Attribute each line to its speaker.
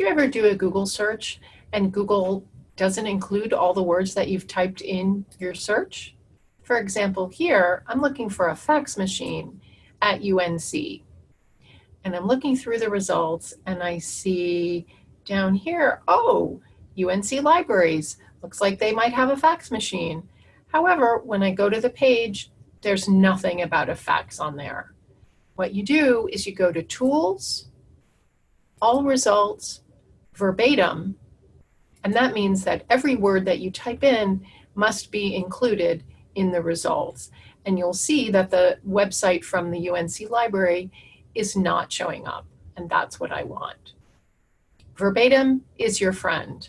Speaker 1: You ever do a Google search and Google doesn't include all the words that you've typed in your search? For example, here, I'm looking for a fax machine at UNC. And I'm looking through the results and I see down here, oh, UNC Libraries. Looks like they might have a fax machine. However, when I go to the page, there's nothing about a fax on there. What you do is you go to Tools, All Results, Verbatim, and that means that every word that you type in must be included in the results. And you'll see that the website from the UNC library is not showing up, and that's what I want. Verbatim is your friend.